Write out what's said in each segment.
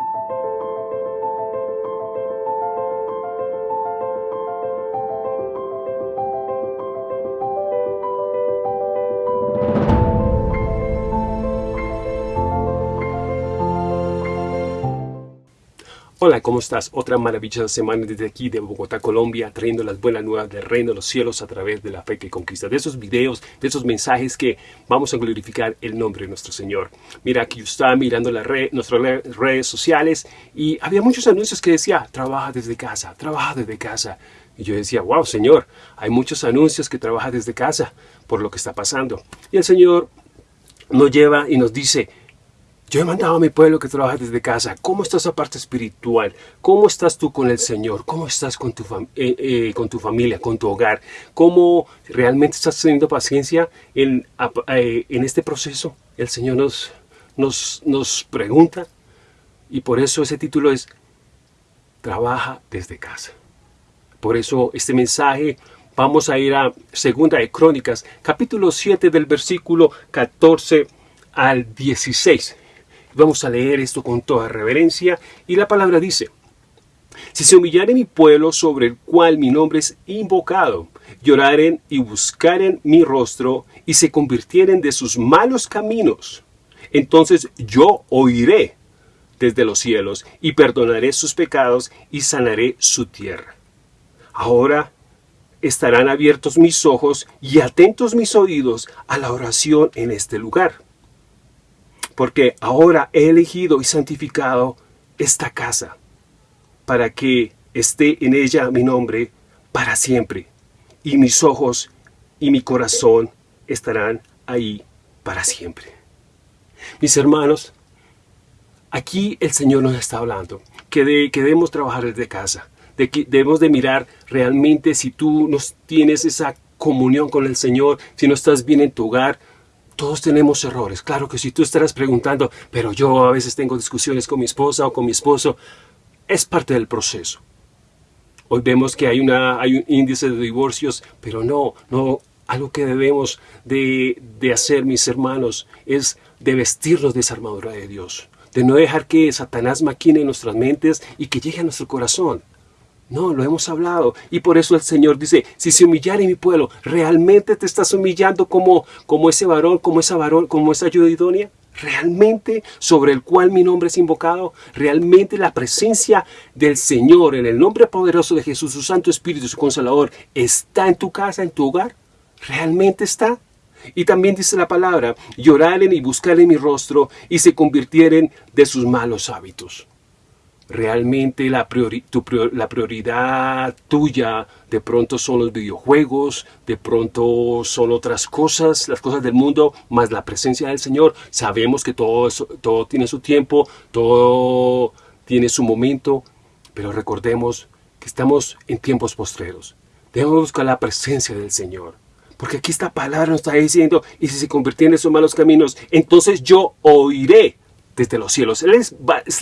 you Hola, ¿cómo estás? Otra maravillosa semana desde aquí de Bogotá, Colombia, trayendo las buenas nuevas del reino de los cielos a través de la fe que conquista. De esos videos, de esos mensajes que vamos a glorificar el nombre de nuestro Señor. Mira, aquí yo estaba mirando las nuestras redes sociales y había muchos anuncios que decía, trabaja desde casa, trabaja desde casa. Y yo decía, wow, Señor, hay muchos anuncios que trabaja desde casa por lo que está pasando. Y el Señor nos lleva y nos dice, yo he mandado a mi pueblo que trabaje desde casa. ¿Cómo está esa parte espiritual? ¿Cómo estás tú con el Señor? ¿Cómo estás con tu, eh, eh, familia, con tu hogar? ¿Cómo realmente estás teniendo paciencia en, eh, este proceso? El Señor nos, nos, nos pregunta y por eso ese título es Trabaja desde casa. Por eso este mensaje vamos a ir a Segunda de Crónicas, capítulo 7 del versículo 14 al 16. Vamos a leer esto con toda reverencia y la palabra dice, si se humillaren mi pueblo sobre el cual mi nombre es invocado, lloraren y buscaren mi rostro y se convirtieren de sus malos caminos, entonces yo oiré desde los cielos y perdonaré sus pecados y sanaré su tierra. Ahora estarán abiertos mis ojos y atentos mis oídos a la oración en este lugar porque ahora he elegido y santificado esta casa, para que esté en ella mi nombre para siempre, y mis ojos y mi corazón estarán ahí para siempre. Mis hermanos, aquí el Señor nos está hablando, que, debemos trabajar desde casa, de que debemos de mirar realmente si tú no tienes esa comunión con el Señor, si no estás bien en tu hogar, todos tenemos errores. Claro que si tú estarás preguntando, pero yo a veces tengo discusiones con mi esposa o con mi esposo, es parte del proceso. Hoy vemos que hay, una, un índice de divorcios, pero no, no, algo que debemos de, de hacer, mis hermanos, es de vestirnos de esa armadura de Dios. De no dejar que Satanás maquine en nuestras mentes y que llegue a nuestro corazón. No, lo hemos hablado. Y por eso el Señor dice, si se humillare mi pueblo, ¿realmente te estás humillando como, como ese varón, como esa varón, como esa ayuda idónea? ¿Realmente sobre el cual mi nombre es invocado? ¿Realmente la presencia del Señor en el nombre poderoso de Jesús, su Santo Espíritu, su Consolador, está en tu casa, en tu hogar? ¿Realmente está? Y también dice la palabra, lloraren y buscaren mi rostro y se convirtieren de sus malos hábitos realmente la, la prioridad tuya de pronto son los videojuegos, de pronto son otras cosas, las cosas del mundo, más la presencia del Señor. Sabemos que todo, todo tiene su tiempo, todo tiene su momento, pero recordemos que estamos en tiempos postreros. Debemos buscar la presencia del Señor. Porque aquí esta palabra nos está diciendo, y si se convirtiera en esos malos caminos, entonces yo oiré desde los cielos. Él,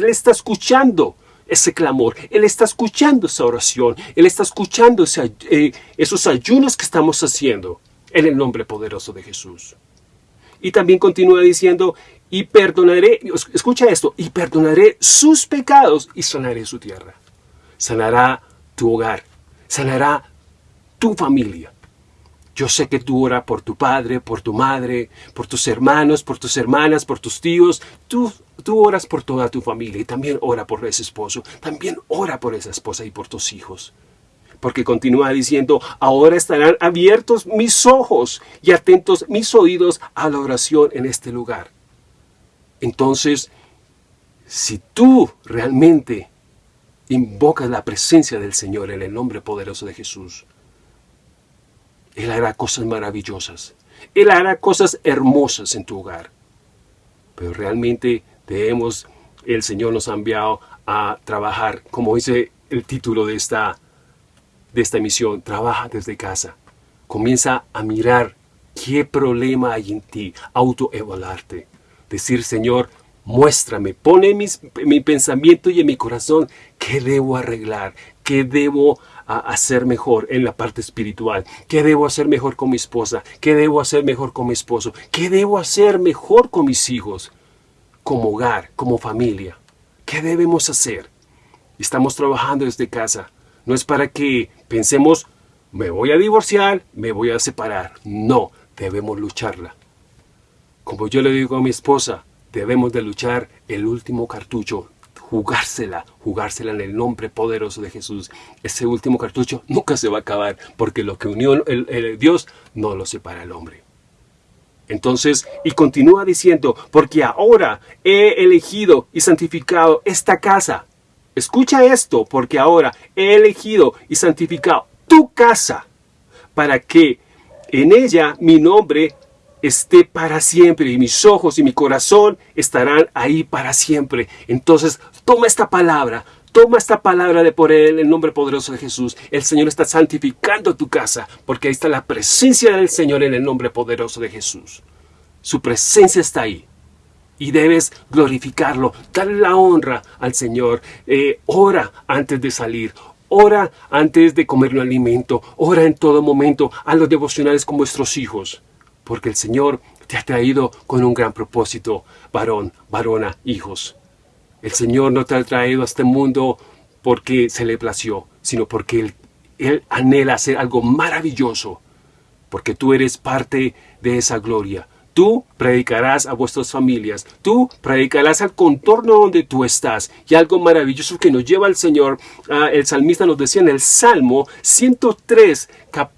está escuchando ese clamor, Él está escuchando esa oración, Él está escuchando eh, esos ayunos que estamos haciendo en el nombre poderoso de Jesús. Y también continúa diciendo, y perdonaré, escucha esto, y perdonaré sus pecados y sanaré su tierra. Sanará tu hogar, sanará tu familia. Yo sé que tú oras por tu padre, por tu madre, por tus hermanos, por tus hermanas, por tus tíos. Tú, tú oras por toda tu familia y también ora por ese esposo. También ora por esa esposa y por tus hijos. Porque continúa diciendo, ahora estarán abiertos mis ojos y atentos mis oídos a la oración en este lugar. Entonces, si tú realmente invocas la presencia del Señor en el nombre poderoso de Jesús, él hará cosas maravillosas. Él hará cosas hermosas en tu hogar. Pero realmente debemos, el Señor nos ha enviado a trabajar, como dice el título de esta, de esta misión, trabaja desde casa. Comienza a mirar qué problema hay en ti, autoevaluarte. Decir, Señor, muéstrame, pone mi pensamiento y en mi corazón qué debo arreglar, qué debo a hacer mejor en la parte espiritual? ¿Qué debo hacer mejor con mi esposa? ¿Qué debo hacer mejor con mi esposo? ¿Qué debo hacer mejor con mis hijos? Como hogar, como familia. ¿Qué debemos hacer? Estamos trabajando desde casa. No es para que pensemos, me voy a divorciar, me voy a separar. No, debemos lucharla. Como yo le digo a mi esposa, debemos de luchar el último cartucho, jugársela, jugársela en el nombre poderoso de Jesús. Ese último cartucho nunca se va a acabar, porque lo que unió el, Dios no lo separa el hombre. Entonces, y continúa diciendo, porque ahora he elegido y santificado esta casa. Escucha esto, porque ahora he elegido y santificado tu casa, para que en ella mi nombre esté para siempre y mis ojos y mi corazón estarán ahí para siempre. Entonces, toma esta palabra, toma esta palabra de por él, el nombre poderoso de Jesús. El Señor está santificando tu casa, porque ahí está la presencia del Señor en el nombre poderoso de Jesús. Su presencia está ahí. Y debes glorificarlo, darle la honra al Señor. Eh, ora antes de salir, ora antes de comer un alimento, ora en todo momento a los devocionales con vuestros hijos porque el Señor te ha traído con un gran propósito, varón, varona, hijos. El Señor no te ha traído a este mundo porque se le plació, sino porque Él, Él anhela hacer algo maravilloso, porque tú eres parte de esa gloria, Tú predicarás a vuestras familias, tú predicarás al contorno donde tú estás. Y algo maravilloso que nos lleva al Señor, ah, el salmista nos decía en el Salmo 103,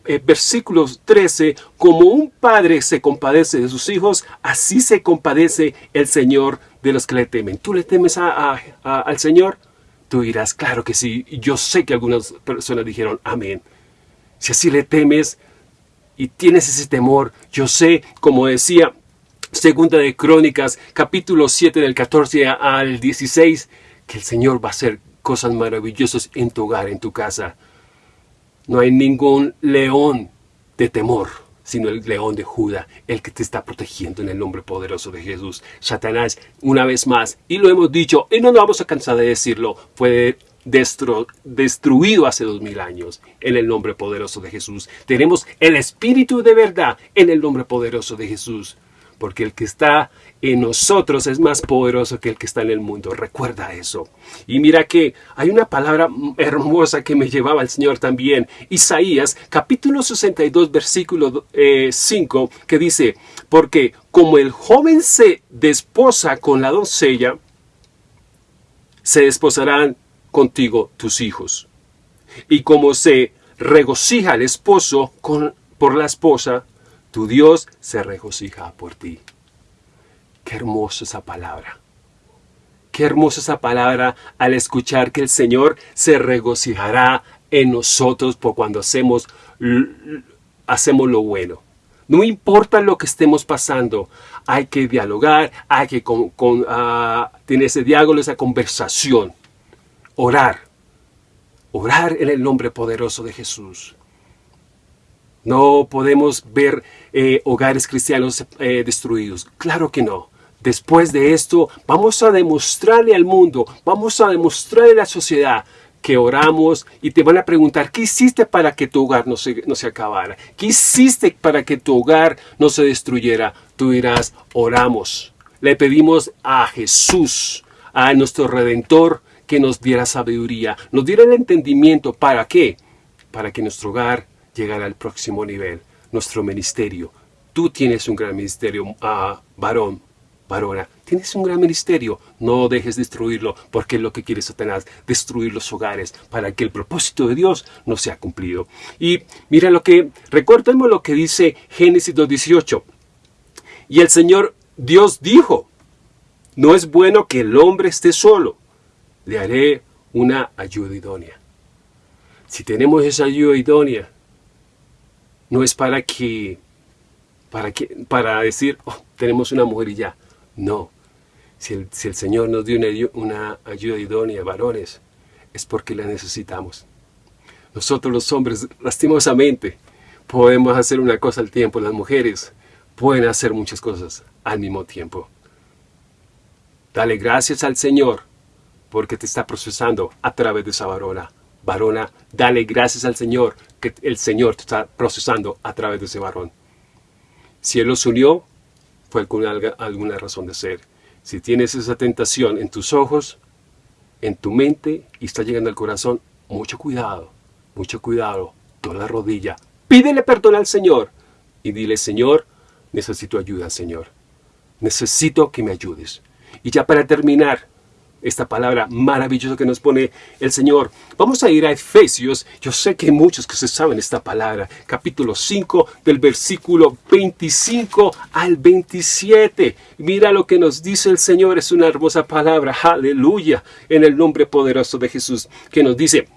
eh, versículos 13, como un padre se compadece de sus hijos, así se compadece el Señor de los que le temen. ¿Tú le temes al Señor? Tú dirás, claro que sí. Yo sé que algunas personas dijeron, amén. Si así le temes, y tienes ese temor, yo sé, como decía Segunda de Crónicas, capítulo 7 del 14 al 16, que el Señor va a hacer cosas maravillosas en tu hogar, en tu casa. No hay ningún león de temor, sino el león de Judá, el que te está protegiendo en el nombre poderoso de Jesús. Satanás, una vez más, y lo hemos dicho, y no nos vamos a cansar de decirlo, destruido hace dos mil años en el nombre poderoso de Jesús. Tenemos el Espíritu de verdad en el nombre poderoso de Jesús. Porque el que está en nosotros es más poderoso que el que está en el mundo. Recuerda eso. Y mira que hay una palabra hermosa que me llevaba el Señor también. Isaías capítulo 62 versículo 5 eh, que dice, porque como el joven se desposa con la doncella, se desposarán contigo tus hijos. Y como se regocija el esposo con, por la esposa, tu Dios se regocija por ti. Qué hermosa esa palabra. Qué hermosa esa palabra al escuchar que el Señor se regocijará en nosotros por cuando hacemos, hacemos lo bueno. No importa lo que estemos pasando, hay que dialogar, hay que con, ah, tener ese diálogo, esa conversación orar. Orar en el nombre poderoso de Jesús. No podemos ver eh, hogares cristianos eh, destruidos. Claro que no. Después de esto, vamos a demostrarle al mundo, vamos a demostrarle a la sociedad que oramos y te van a preguntar, ¿qué hiciste para que tu hogar no se, no se acabara? ¿Qué hiciste para que tu hogar no se destruyera? Tú dirás, oramos. Le pedimos a Jesús, a nuestro Redentor, que nos diera sabiduría, nos diera el entendimiento. ¿Para qué? Para que nuestro hogar llegara al próximo nivel, nuestro ministerio. Tú tienes un gran ministerio, ah, varón, varona, tienes un gran ministerio, no dejes destruirlo, porque es lo que quiere Satanás, destruir los hogares, para que el propósito de Dios no sea cumplido. Y mira lo que, recordemos lo que dice Génesis 2.18. Y el Señor Dios dijo, no es bueno que el hombre esté solo, le haré una ayuda idónea. Si tenemos esa ayuda idónea, no es para que, para, que, para decir, oh, tenemos una mujer y ya. No. Si el, Señor nos dio una, una ayuda idónea, varones, es porque la necesitamos. Nosotros los hombres, lastimosamente, podemos hacer una cosa al tiempo. Las mujeres pueden hacer muchas cosas al mismo tiempo. Dale gracias al Señor porque te está procesando a través de esa varona. Varona, dale gracias al Señor que el Señor te está procesando a través de ese varón. Si Él los unió, fue con alguna razón de ser. Si tienes esa tentación en tus ojos, en tu mente y está llegando al corazón, mucho cuidado, mucho cuidado, toda la rodilla, pídele perdón al Señor y dile, Señor, necesito ayuda, Señor. Necesito que me ayudes. Y ya para terminar, esta palabra maravillosa que nos pone el Señor. Vamos a ir a Efesios. Yo sé que muchos que se saben esta palabra. Capítulo 5 del versículo 25 al 27. Mira lo que nos dice el Señor. Es una hermosa palabra. Aleluya. En el nombre poderoso de Jesús. Que nos dice,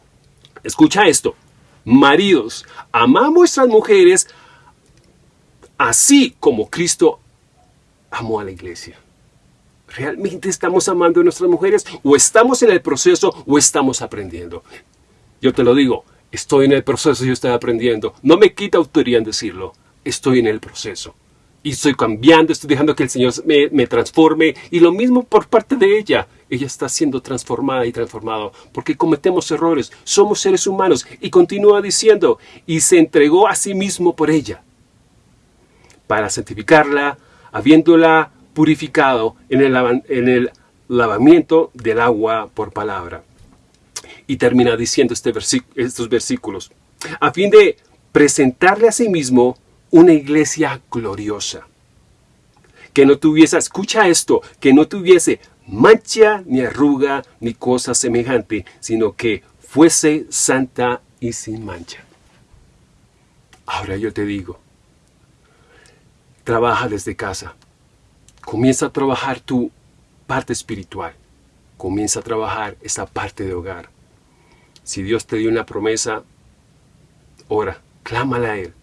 escucha esto. Maridos, amad a vuestras mujeres así como Cristo amó a la iglesia. ¿Realmente estamos amando a nuestras mujeres? ¿O estamos en el proceso o estamos aprendiendo? Yo te lo digo, estoy en el proceso y estoy aprendiendo. No me quita autoría en decirlo. Estoy en el proceso. Y estoy cambiando, estoy dejando que el Señor me, me transforme. Y lo mismo por parte de ella. Ella está siendo transformada y transformado. Porque cometemos errores. Somos seres humanos. Y continúa diciendo, y se entregó a sí mismo por ella. Para santificarla, habiéndola purificado en el, lavamiento del agua por palabra. Y termina diciendo este estos versículos, a fin de presentarle a sí mismo una iglesia gloriosa, que no tuviese, escucha esto, que no tuviese mancha, ni arruga, ni cosa semejante, sino que fuese santa y sin mancha. Ahora yo te digo, trabaja desde casa, Comienza a trabajar tu parte espiritual. Comienza a trabajar esa parte de hogar. Si Dios te dio una promesa, ora, clámala a Él.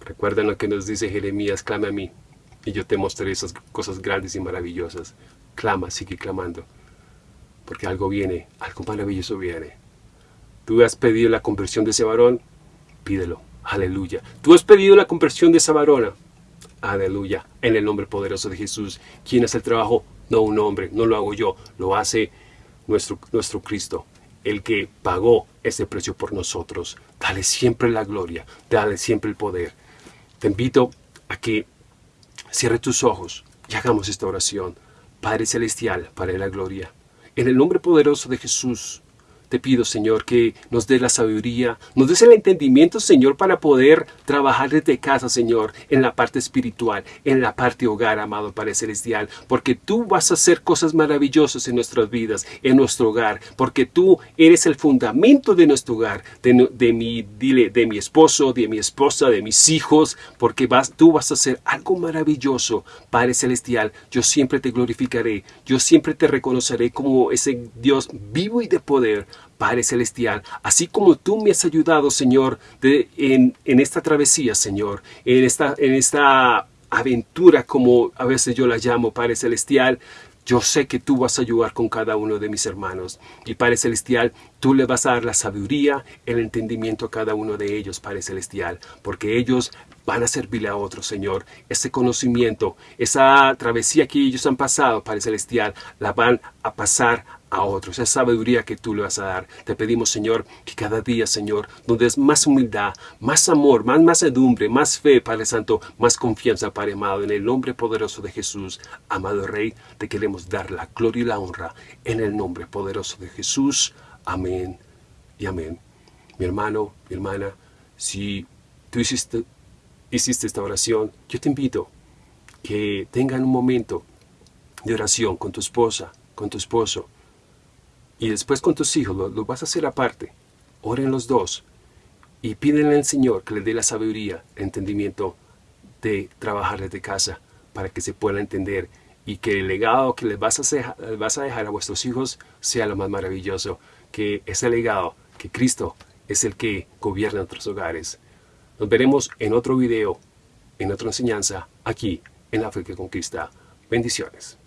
Recuerda lo que nos dice Jeremías, clama a mí, y yo te mostraré esas cosas grandes y maravillosas. Clama, sigue clamando, porque algo viene, algo maravilloso viene. Tú has pedido la conversión de ese varón, pídelo, aleluya. Tú has pedido la conversión de esa varona, Aleluya. En el nombre poderoso de Jesús. ¿Quién hace el trabajo? No un hombre, no lo hago yo, lo hace nuestro, nuestro Cristo, el que pagó ese precio por nosotros. Dale siempre la gloria, dale siempre el poder. Te invito a que cierre tus ojos y hagamos esta oración. Padre Celestial, de la Gloria, en el nombre poderoso de Jesús, te pido, Señor, que nos dé la sabiduría, nos des el entendimiento, Señor, para poder trabajar desde casa, Señor, en la parte espiritual, en la parte hogar, amado Padre Celestial, porque tú vas a hacer cosas maravillosas en nuestras vidas, en nuestro hogar, porque tú eres el fundamento de nuestro hogar, de, mi, dile, de mi esposo, de mi esposa, de mis hijos, porque vas, tú vas a hacer algo maravilloso, Padre Celestial. Yo siempre te glorificaré, yo siempre te reconoceré como ese Dios vivo y de poder, Padre Celestial, así como tú me has ayudado, Señor, en, esta travesía, Señor, en esta, en esta aventura, como a veces yo la llamo, Padre Celestial, yo sé que tú vas a ayudar con cada uno de mis hermanos. Y Padre Celestial, tú le vas a dar la sabiduría, el entendimiento a cada uno de ellos, Padre Celestial, porque ellos van a servirle a otros, Señor. Ese conocimiento, esa travesía que ellos han pasado, Padre Celestial, la van a pasar a otros, esa sabiduría que tú le vas a dar. Te pedimos, Señor, que cada día, Señor, nos des más humildad, más amor, más macedumbre, más fe, Padre Santo, más confianza, Padre amado, en el nombre poderoso de Jesús. Amado Rey, te queremos dar la gloria y la honra en el nombre poderoso de Jesús. Amén y amén. Mi hermano, mi hermana, si tú hiciste, hiciste esta oración, yo te invito que tengan un momento de oración con tu esposa, con tu esposo, y después con tus hijos, lo, vas a hacer aparte. Oren los dos y pídenle al Señor que les dé la sabiduría, entendimiento de trabajar desde casa para que se pueda entender y que el legado que les vas a, vas a dejar a vuestros hijos sea lo más maravilloso, que ese legado, que Cristo es el que gobierna nuestros hogares. Nos veremos en otro video, en otra enseñanza, aquí en que Conquista. Bendiciones.